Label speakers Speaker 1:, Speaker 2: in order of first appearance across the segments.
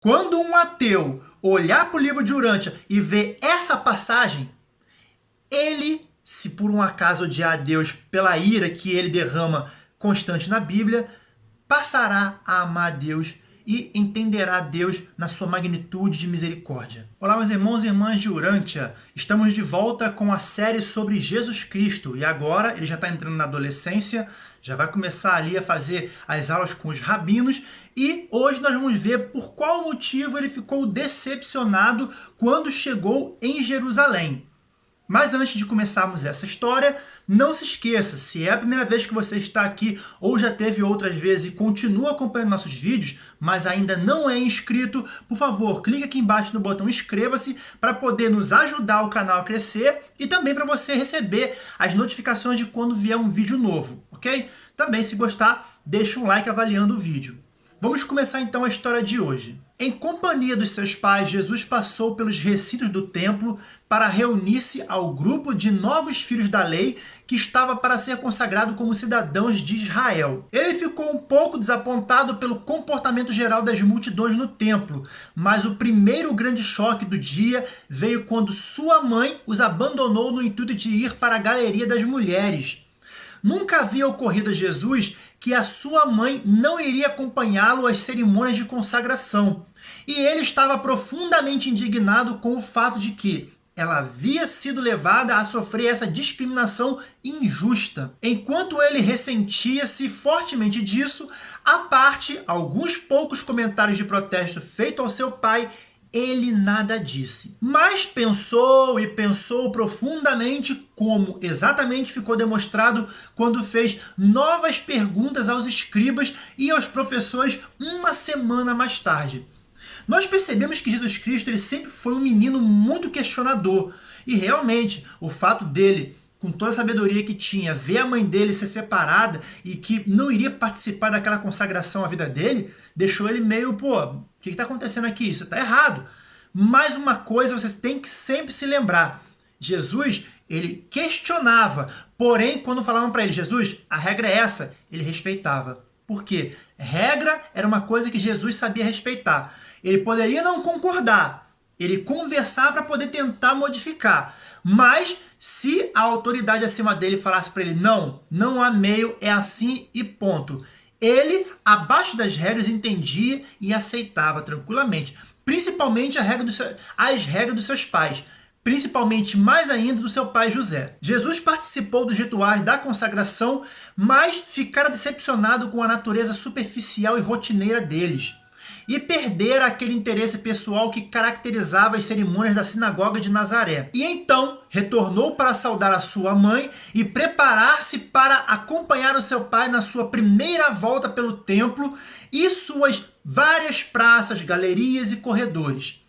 Speaker 1: Quando um ateu olhar para o livro de Urântia e ver essa passagem, ele, se por um acaso odiar a Deus pela ira que ele derrama constante na Bíblia, passará a amar Deus e entenderá Deus na sua magnitude de misericórdia. Olá, meus irmãos e irmãs de Urântia. Estamos de volta com a série sobre Jesus Cristo e agora ele já está entrando na adolescência, já vai começar ali a fazer as aulas com os rabinos e hoje nós vamos ver por qual motivo ele ficou decepcionado quando chegou em Jerusalém. Mas antes de começarmos essa história, não se esqueça, se é a primeira vez que você está aqui ou já teve outras vezes e continua acompanhando nossos vídeos, mas ainda não é inscrito, por favor, clique aqui embaixo no botão inscreva-se para poder nos ajudar o canal a crescer e também para você receber as notificações de quando vier um vídeo novo, ok? Também, se gostar, deixa um like avaliando o vídeo. Vamos começar então a história de hoje. Em companhia dos seus pais, Jesus passou pelos recintos do templo para reunir-se ao grupo de novos filhos da lei que estava para ser consagrado como cidadãos de Israel. Ele ficou um pouco desapontado pelo comportamento geral das multidões no templo, mas o primeiro grande choque do dia veio quando sua mãe os abandonou no intuito de ir para a galeria das mulheres. Nunca havia ocorrido a Jesus que a sua mãe não iria acompanhá-lo às cerimônias de consagração. E ele estava profundamente indignado com o fato de que ela havia sido levada a sofrer essa discriminação injusta. Enquanto ele ressentia-se fortemente disso, a parte alguns poucos comentários de protesto feitos ao seu pai ele nada disse. Mas pensou e pensou profundamente como exatamente ficou demonstrado quando fez novas perguntas aos escribas e aos professores uma semana mais tarde. Nós percebemos que Jesus Cristo ele sempre foi um menino muito questionador. E realmente, o fato dele com toda a sabedoria que tinha, ver a mãe dele ser separada e que não iria participar daquela consagração à vida dele, deixou ele meio, pô, o que está acontecendo aqui? Isso está errado. Mais uma coisa vocês têm que sempre se lembrar. Jesus, ele questionava, porém, quando falavam para ele, Jesus, a regra é essa, ele respeitava. Por quê? Regra era uma coisa que Jesus sabia respeitar. Ele poderia não concordar, ele conversar para poder tentar modificar. Mas se a autoridade acima dele falasse para ele, não, não há meio, é assim e ponto. Ele, abaixo das regras, entendia e aceitava tranquilamente. Principalmente a regra seu, as regras dos seus pais principalmente mais ainda do seu pai José. Jesus participou dos rituais da consagração, mas ficara decepcionado com a natureza superficial e rotineira deles e perder aquele interesse pessoal que caracterizava as cerimônias da sinagoga de Nazaré. E então retornou para saudar a sua mãe e preparar-se para acompanhar o seu pai na sua primeira volta pelo templo e suas várias praças, galerias e corredores.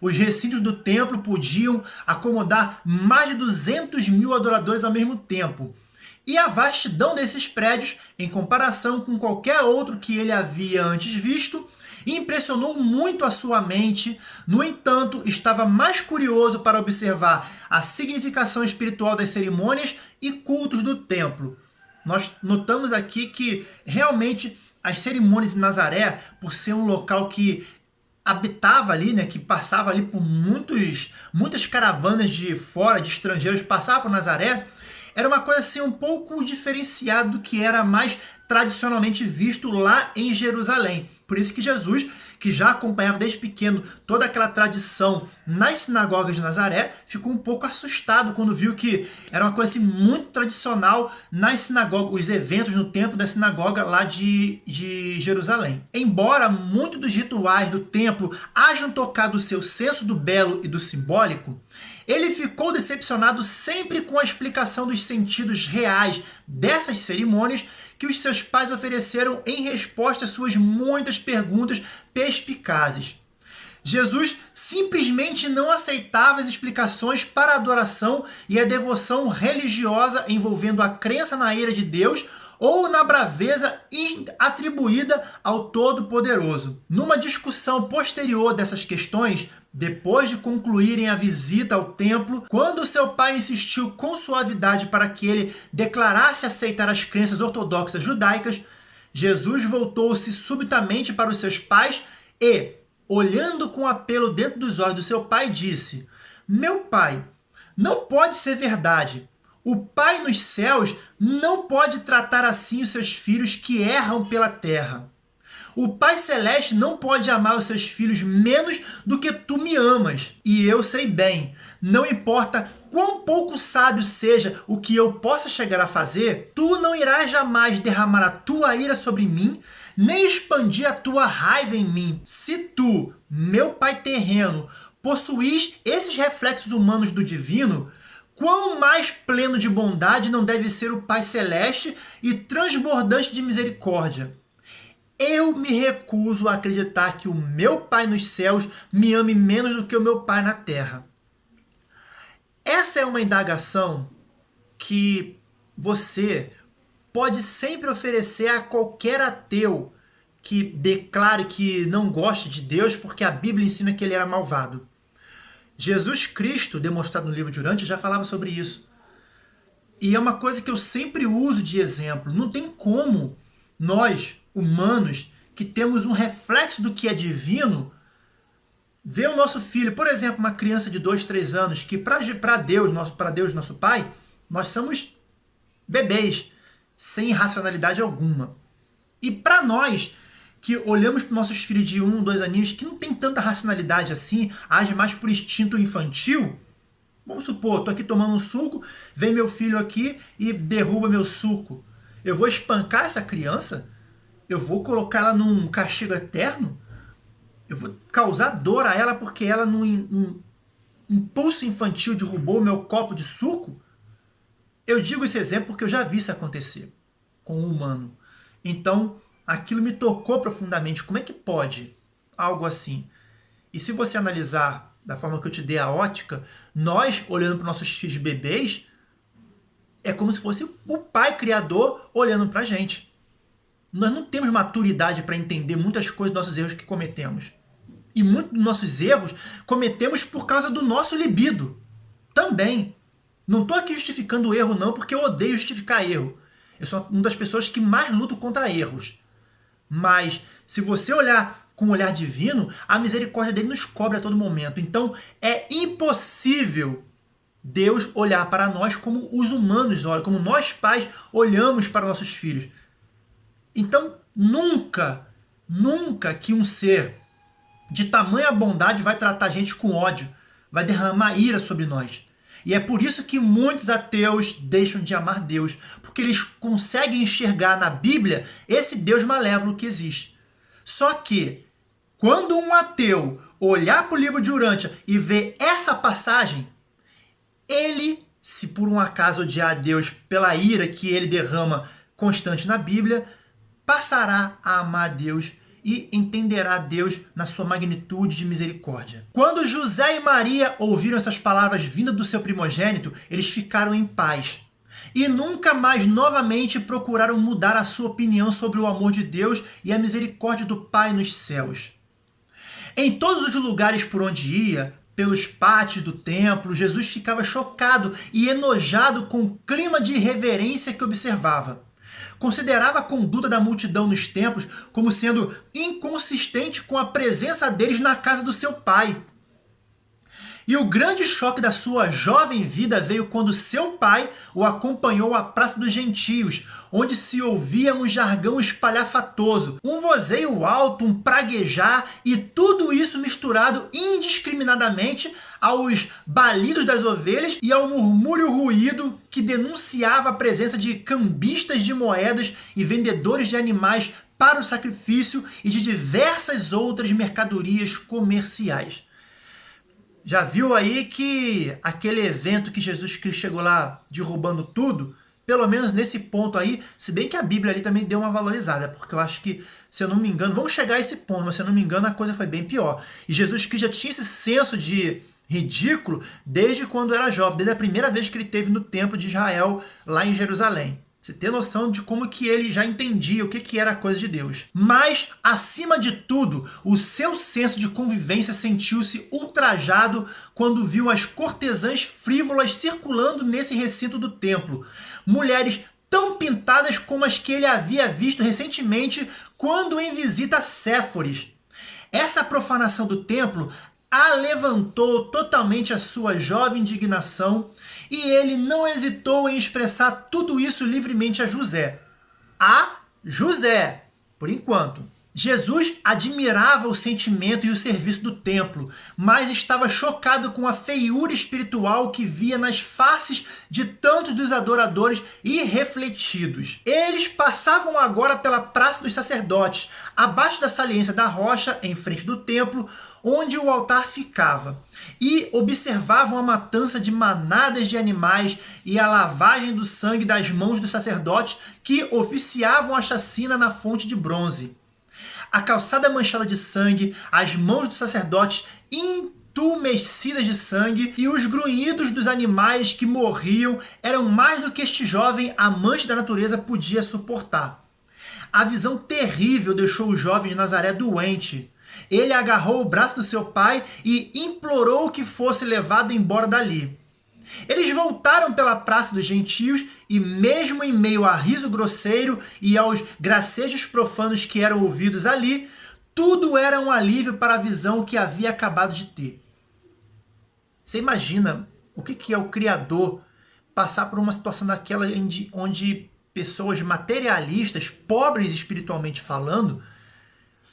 Speaker 1: Os recintos do templo podiam acomodar mais de 200 mil adoradores ao mesmo tempo. E a vastidão desses prédios, em comparação com qualquer outro que ele havia antes visto, impressionou muito a sua mente, no entanto, estava mais curioso para observar a significação espiritual das cerimônias e cultos do templo. Nós notamos aqui que realmente as cerimônias de Nazaré, por ser um local que habitava ali, né, que passava ali por muitos, muitas caravanas de fora, de estrangeiros, passavam por Nazaré, era uma coisa assim um pouco diferenciada do que era mais tradicionalmente visto lá em Jerusalém. Por isso que Jesus, que já acompanhava desde pequeno toda aquela tradição nas sinagogas de Nazaré, ficou um pouco assustado quando viu que era uma coisa assim, muito tradicional nas sinagogas, os eventos no templo da sinagoga lá de, de Jerusalém. Embora muitos dos rituais do templo hajam tocado o seu senso do belo e do simbólico, ele ficou decepcionado sempre com a explicação dos sentidos reais dessas cerimônias que os seus pais ofereceram em resposta às suas muitas perguntas perspicazes. Jesus simplesmente não aceitava as explicações para a adoração e a devoção religiosa envolvendo a crença na ira de Deus ou na braveza atribuída ao Todo-Poderoso. Numa discussão posterior dessas questões, depois de concluírem a visita ao templo, quando seu pai insistiu com suavidade para que ele declarasse aceitar as crenças ortodoxas judaicas, Jesus voltou-se subitamente para os seus pais e, olhando com apelo dentro dos olhos do seu pai, disse: Meu pai, não pode ser verdade. O Pai nos céus não pode tratar assim os seus filhos que erram pela terra. O Pai Celeste não pode amar os seus filhos menos do que tu me amas. E eu sei bem, não importa quão pouco sábio seja o que eu possa chegar a fazer, tu não irás jamais derramar a tua ira sobre mim, nem expandir a tua raiva em mim. Se tu, meu Pai terreno, possuís esses reflexos humanos do divino, quão mais pleno de bondade não deve ser o Pai Celeste e transbordante de misericórdia. Eu me recuso a acreditar que o meu Pai nos céus me ame menos do que o meu Pai na terra. Essa é uma indagação que você pode sempre oferecer a qualquer ateu que declare que não gosta de Deus porque a Bíblia ensina que ele era malvado. Jesus Cristo, demonstrado no livro de já falava sobre isso. E é uma coisa que eu sempre uso de exemplo. Não tem como nós, humanos que temos um reflexo do que é divino, ver o nosso filho, por exemplo, uma criança de 2, 3 anos, que para Deus, nosso, para Deus, nosso Pai, nós somos bebês, sem racionalidade alguma. E para nós, que olhamos para nossos filhos de um, dois aninhos, que não tem tanta racionalidade assim, age mais por instinto infantil, vamos supor, estou aqui tomando um suco, vem meu filho aqui e derruba meu suco. Eu vou espancar essa criança? Eu vou colocar ela num castigo eterno? Eu vou causar dor a ela porque ela, num, num impulso infantil, derrubou meu copo de suco? Eu digo esse exemplo porque eu já vi isso acontecer com um humano. Então, aquilo me tocou profundamente. Como é que pode algo assim? E se você analisar da forma que eu te dei a ótica, nós, olhando para nossos filhos bebês, é como se fosse o pai criador olhando para a gente. Nós não temos maturidade para entender muitas coisas dos nossos erros que cometemos. E muitos dos nossos erros cometemos por causa do nosso libido. Também. Não estou aqui justificando o erro não, porque eu odeio justificar erro. Eu sou uma das pessoas que mais luto contra erros. Mas se você olhar com um olhar divino, a misericórdia dele nos cobre a todo momento. Então é impossível Deus olhar para nós como os humanos olham, como nós pais olhamos para nossos filhos. Então, nunca, nunca que um ser de tamanha bondade vai tratar a gente com ódio, vai derramar ira sobre nós. E é por isso que muitos ateus deixam de amar Deus, porque eles conseguem enxergar na Bíblia esse Deus malévolo que existe. Só que, quando um ateu olhar para o livro de Urântia e ver essa passagem, ele, se por um acaso odiar Deus pela ira que ele derrama constante na Bíblia, passará a amar Deus e entenderá Deus na sua magnitude de misericórdia. Quando José e Maria ouviram essas palavras vindas do seu primogênito, eles ficaram em paz. E nunca mais novamente procuraram mudar a sua opinião sobre o amor de Deus e a misericórdia do Pai nos céus. Em todos os lugares por onde ia, pelos pátios do templo, Jesus ficava chocado e enojado com o clima de irreverência que observava considerava a conduta da multidão nos templos como sendo inconsistente com a presença deles na casa do seu pai. E o grande choque da sua jovem vida veio quando seu pai o acompanhou à Praça dos Gentios, onde se ouvia um jargão espalhafatoso, um vozeio alto, um praguejar e tudo isso misturado indiscriminadamente aos balidos das ovelhas e ao murmúrio ruído que denunciava a presença de cambistas de moedas e vendedores de animais para o sacrifício e de diversas outras mercadorias comerciais. Já viu aí que aquele evento que Jesus Cristo chegou lá derrubando tudo, pelo menos nesse ponto aí, se bem que a Bíblia ali também deu uma valorizada, porque eu acho que, se eu não me engano, vamos chegar a esse ponto, mas se eu não me engano a coisa foi bem pior. E Jesus Cristo já tinha esse senso de ridículo desde quando era jovem, desde a primeira vez que ele teve no templo de Israel, lá em Jerusalém. Você tem noção de como que ele já entendia o que, que era a coisa de Deus. Mas, acima de tudo, o seu senso de convivência sentiu-se ultrajado quando viu as cortesãs frívolas circulando nesse recinto do templo. Mulheres tão pintadas como as que ele havia visto recentemente quando em visita a Séforis. Essa profanação do templo alevantou totalmente a sua jovem indignação e ele não hesitou em expressar tudo isso livremente a José. A José, por enquanto. Jesus admirava o sentimento e o serviço do templo, mas estava chocado com a feiura espiritual que via nas faces de tantos dos adoradores irrefletidos. Eles passavam agora pela Praça dos Sacerdotes, abaixo da saliência da rocha, em frente do templo, onde o altar ficava, e observavam a matança de manadas de animais e a lavagem do sangue das mãos dos sacerdotes que oficiavam a chacina na fonte de bronze a calçada manchada de sangue, as mãos dos sacerdotes entumecidas de sangue e os grunhidos dos animais que morriam eram mais do que este jovem amante da natureza podia suportar. A visão terrível deixou o jovem de Nazaré doente. Ele agarrou o braço do seu pai e implorou que fosse levado embora dali. Eles voltaram pela praça dos gentios e mesmo em meio a riso grosseiro e aos gracejos profanos que eram ouvidos ali, tudo era um alívio para a visão que havia acabado de ter. Você imagina o que é o Criador passar por uma situação daquela onde pessoas materialistas, pobres espiritualmente falando,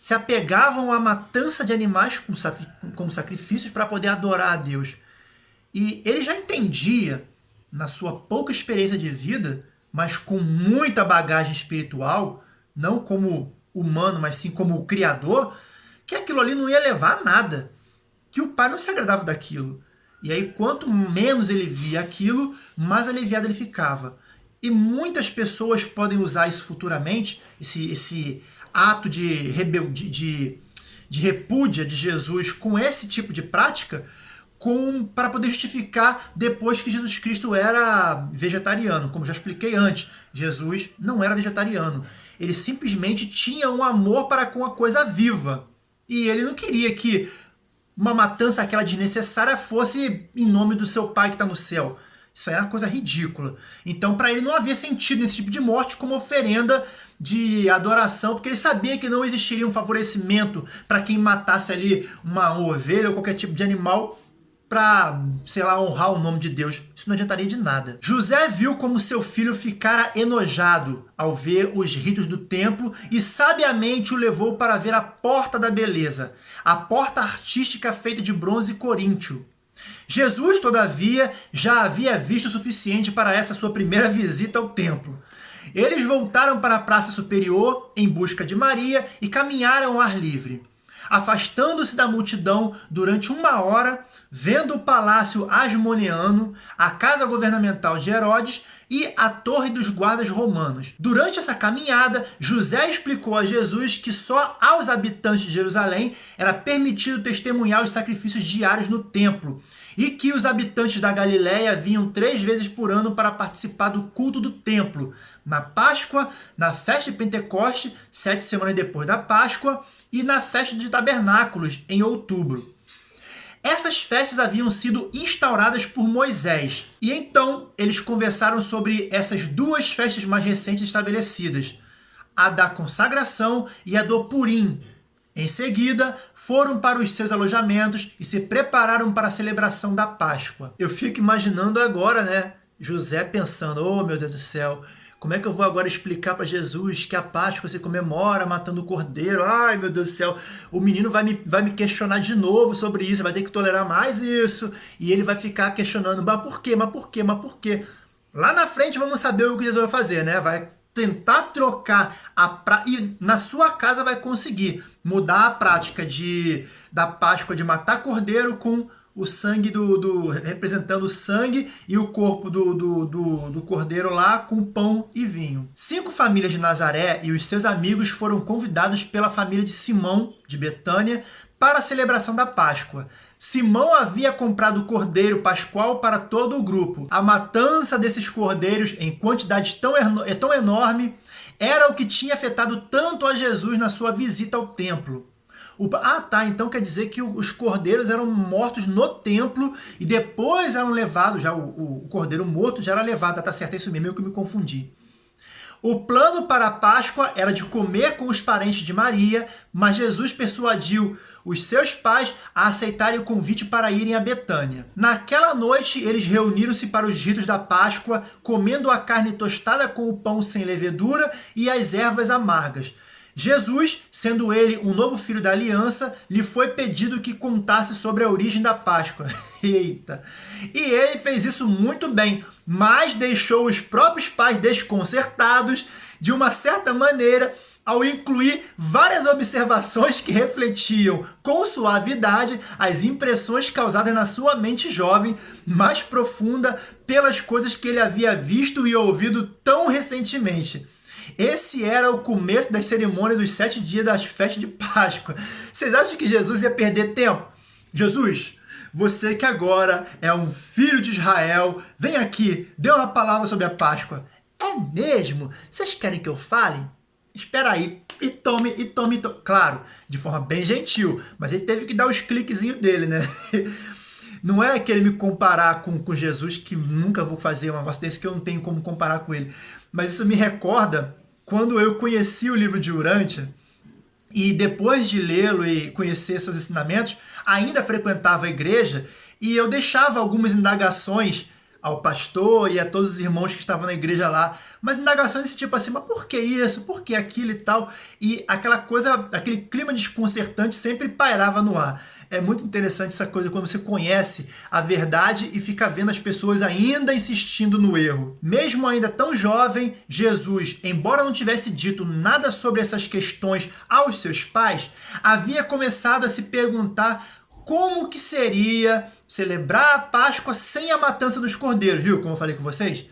Speaker 1: se apegavam à matança de animais como sacrifícios para poder adorar a Deus. E ele já entendia, na sua pouca experiência de vida, mas com muita bagagem espiritual, não como humano, mas sim como o criador, que aquilo ali não ia levar a nada, que o pai não se agradava daquilo. E aí, quanto menos ele via aquilo, mais aliviado ele ficava. E muitas pessoas podem usar isso futuramente, esse, esse ato de, rebel, de, de, de repúdia de Jesus com esse tipo de prática, para poder justificar depois que Jesus Cristo era vegetariano. Como já expliquei antes, Jesus não era vegetariano. Ele simplesmente tinha um amor para com a coisa viva. E ele não queria que uma matança aquela desnecessária fosse em nome do seu pai que está no céu. Isso era uma coisa ridícula. Então, para ele não havia sentido nesse tipo de morte como oferenda de adoração, porque ele sabia que não existiria um favorecimento para quem matasse ali uma ovelha ou qualquer tipo de animal para, sei lá, honrar o nome de Deus. Isso não adiantaria de nada. José viu como seu filho ficara enojado ao ver os ritos do templo e sabiamente o levou para ver a Porta da Beleza, a porta artística feita de bronze coríntio. Jesus, todavia, já havia visto o suficiente para essa sua primeira visita ao templo. Eles voltaram para a praça superior em busca de Maria e caminharam ao ar livre. Afastando-se da multidão durante uma hora, vendo o palácio Asmoneano, a casa governamental de Herodes e a torre dos guardas romanos. Durante essa caminhada, José explicou a Jesus que só aos habitantes de Jerusalém era permitido testemunhar os sacrifícios diários no templo, e que os habitantes da Galiléia vinham três vezes por ano para participar do culto do templo, na Páscoa, na festa de Pentecoste, sete semanas depois da Páscoa, e na festa de tabernáculos, em outubro. Essas festas haviam sido instauradas por Moisés, e então eles conversaram sobre essas duas festas mais recentes estabelecidas, a da consagração e a do Purim. Em seguida, foram para os seus alojamentos e se prepararam para a celebração da Páscoa. Eu fico imaginando agora, né, José pensando, oh meu Deus do céu, como é que eu vou agora explicar para Jesus que a Páscoa se comemora matando o cordeiro? Ai, meu Deus do céu, o menino vai me, vai me questionar de novo sobre isso, vai ter que tolerar mais isso. E ele vai ficar questionando, mas por quê, mas por quê, mas por quê? Lá na frente vamos saber o que Jesus vai fazer, né? Vai tentar trocar a e na sua casa vai conseguir mudar a prática de da Páscoa de matar cordeiro com o sangue do, do, representando o sangue e o corpo do, do, do, do cordeiro lá com pão e vinho. Cinco famílias de Nazaré e os seus amigos foram convidados pela família de Simão, de Betânia, para a celebração da Páscoa. Simão havia comprado cordeiro pascual para todo o grupo. A matança desses cordeiros em quantidade tão, tão enorme era o que tinha afetado tanto a Jesus na sua visita ao templo. O, ah, tá, então quer dizer que os cordeiros eram mortos no templo e depois eram levados, já o, o cordeiro morto já era levado, tá certo, é isso mesmo, eu que me confundi. O plano para a Páscoa era de comer com os parentes de Maria, mas Jesus persuadiu os seus pais a aceitarem o convite para irem a Betânia. Naquela noite, eles reuniram-se para os ritos da Páscoa, comendo a carne tostada com o pão sem levedura e as ervas amargas. Jesus, sendo ele um novo filho da aliança, lhe foi pedido que contasse sobre a origem da Páscoa. Eita! E ele fez isso muito bem, mas deixou os próprios pais desconcertados de uma certa maneira ao incluir várias observações que refletiam com suavidade as impressões causadas na sua mente jovem, mais profunda, pelas coisas que ele havia visto e ouvido tão recentemente. Esse era o começo das cerimônias dos sete dias das festas de Páscoa. Vocês acham que Jesus ia perder tempo? Jesus, você que agora é um filho de Israel, vem aqui, dê uma palavra sobre a Páscoa. É mesmo? Vocês querem que eu fale? Espera aí, e tome, e tome, e tome. Claro, de forma bem gentil, mas ele teve que dar os cliquezinhos dele, né? Não é querer me comparar com, com Jesus, que nunca vou fazer um negócio desse que eu não tenho como comparar com ele. Mas isso me recorda quando eu conheci o livro de Urântia, e depois de lê-lo e conhecer seus ensinamentos, ainda frequentava a igreja e eu deixava algumas indagações ao pastor e a todos os irmãos que estavam na igreja lá, mas indagações desse tipo assim, mas por que isso, por que aquilo e tal, e aquela coisa, aquele clima desconcertante sempre pairava no ar. É muito interessante essa coisa quando você conhece a verdade e fica vendo as pessoas ainda insistindo no erro. Mesmo ainda tão jovem, Jesus, embora não tivesse dito nada sobre essas questões aos seus pais, havia começado a se perguntar como que seria celebrar a Páscoa sem a matança dos cordeiros, viu? Como eu falei com vocês.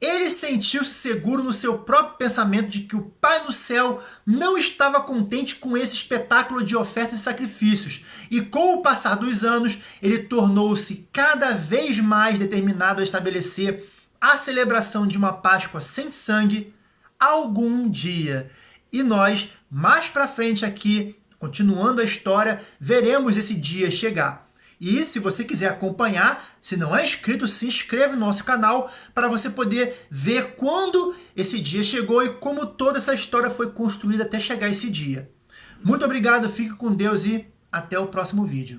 Speaker 1: Ele sentiu-se seguro no seu próprio pensamento de que o Pai no céu não estava contente com esse espetáculo de ofertas e sacrifícios, e com o passar dos anos, ele tornou-se cada vez mais determinado a estabelecer a celebração de uma Páscoa sem sangue algum dia. E nós, mais para frente aqui, continuando a história, veremos esse dia chegar. E se você quiser acompanhar, se não é inscrito, se inscreve no nosso canal para você poder ver quando esse dia chegou e como toda essa história foi construída até chegar esse dia. Muito obrigado, fique com Deus e até o próximo vídeo.